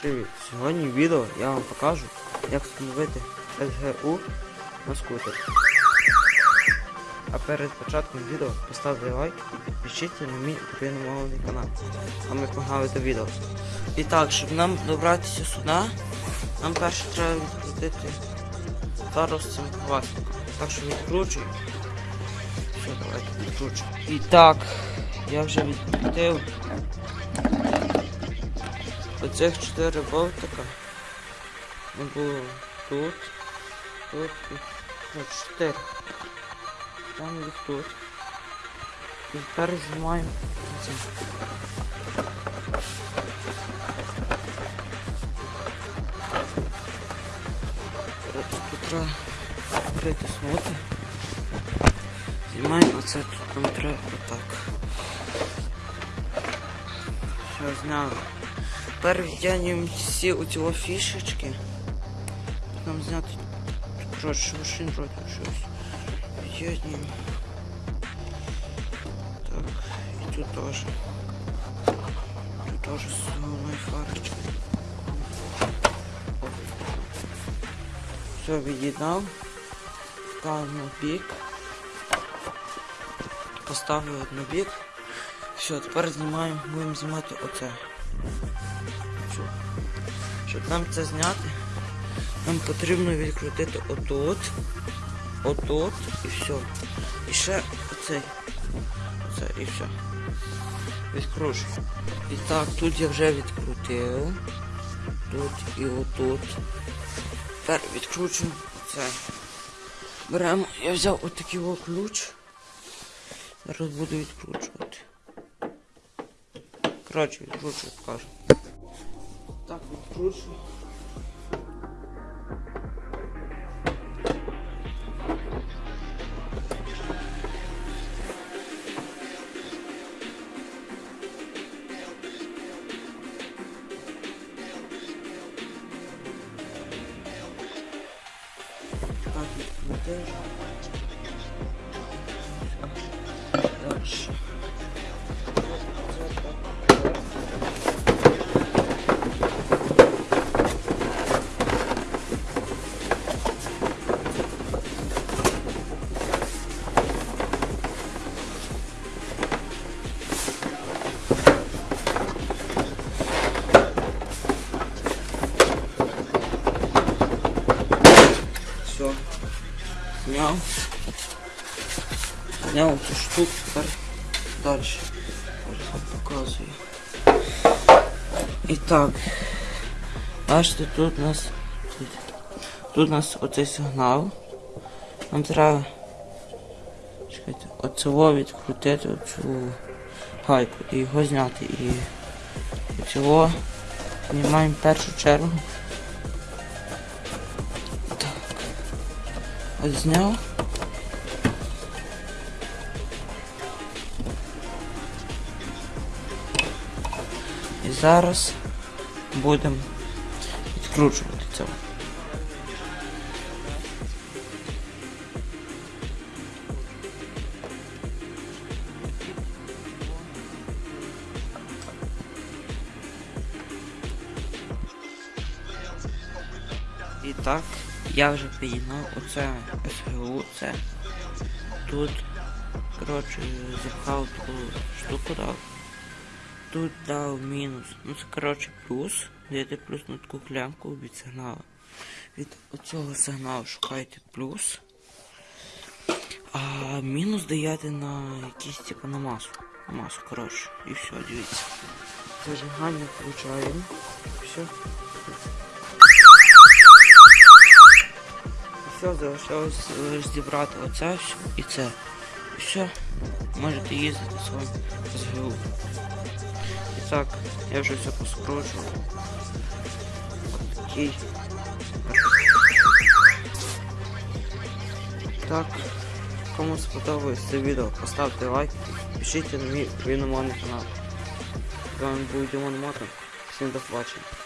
привіт! Сьогодні в відео я вам покажу, як встановити SGU на скутер. А перед початком відео поставте лайк і підпишіться на мій україномовний канал. А ми погнали до відео. І так, щоб нам добратися сюди, нам перше треба відкрутити зараз цим хвастиком. Так що відкручуємо. Все, давайте відкручуємо. І так, я вже відкрутив оцих чотири болтика. Не було тут, тут і ну, чотири. Там їх тут. І тепер знімаємо це. Тут треба притиснути. Знімаємо оце тут нам треба отак. Все, зняли. Тепер відтягнемо всі оці о фішечки. Нам зняти коротше, машин вроде щось. Відтягнемо. Так, і тут теж. Тут теж з головної фарочки. Все від'єднав. Ставимо бік. Поставив на бік. Все, тепер знімаємо, будемо знімати оце. Щоб нам це зняти, нам потрібно відкрутити отут, отут і все. І ще оцей. Оце і все. Відкручую. І так, тут я вже відкрутив. Тут і отут. Тепер відкручуємо це. Беремо, я взяв отакий о ключ. Зараз буду відкручувати. Коротше, відкручую, покажу. Так, відкручую. Так, Все. Снял. Снял эту штуку. Дальше. Показую. І так. Бачите, тут у нас. Тут, у нас оцей сигнал. Нам треба. Чекайте, оцього відкрутити оцю гайку і його зняти. І цього знімаємо першу чергу. зняв. І зараз будемо відкручувати це. І так, Я вже підігнав оце СГУ, це тут, коротше, запхав таку штуку дав. Тут дав мінус. Ну це коротше плюс. Даєте плюс на таку клямку від сигналу. Від оцього сигналу шукайте плюс. А мінус даєте на якийсь типу на масу. На масу, коротше. І все, дивіться. Зажигання включаємо. Все. Залишилось лише зібрати оце і це. І все. Можете їздити своїм СГУ. І так, я вже все поскручував. Окей. Так, кому сподобалось це відео, поставте лайк, пишіть на мій україномовний канал. З вами був Дімон Мотор. Всім до побачення.